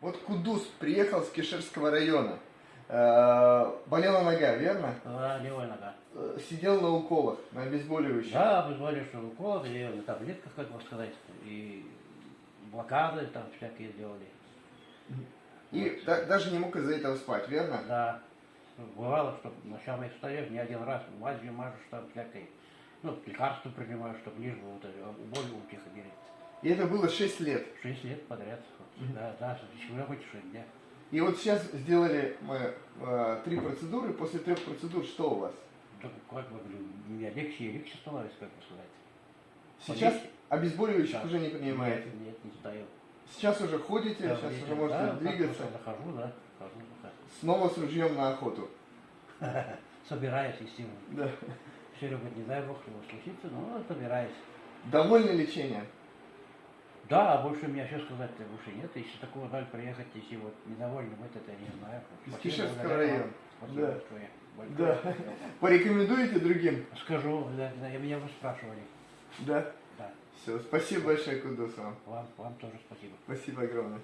Вот Кудус приехал с Кишерского района. Э, Болела нога, верно? Да, левая нога. Э, Сидел на уколах, на обезболивающих. Да, обезболивающий укол, и на таблетках, как бы сказать, и блокады там всякие делали. И да- даже не мог из-за этого спать, верно? Да, бывало, что ночами встаешь, не один раз мазью мажешь там всякой, ну, лекарства принимаешь, чтобы лишь бы вот боль. И это было 6 лет. Шесть лет подряд. Да, да, еще хоть шесть дня. И вот сейчас сделали мы э, три процедуры. После трех процедур что у вас? Так как бы, мне легче и легче становится, как бы сказать. Сейчас Полегче. обезболивающих Да. уже не принимаете. Нет, нет, не стою. Сейчас уже ходите, Да, сейчас уже можете да, двигаться. просто Захожу, да, хожу, да. Снова с ружьем на охоту. Собираюсь, естественно. Да. Все любят, не дай бог, чего случится, но собираюсь. Довольны лечением? Да, а больше у меня еще сказать-то больше нет. Если такого жаль приехать, если вот недовольны быть, это я не знаю. Из Кишевского района. Да. Да. Порекомендуете другим? Скажу, да, да, меня вы спрашивали. Да. Да, Все, спасибо большое, Кудус вам. вам, вам тоже спасибо. Спасибо огромное.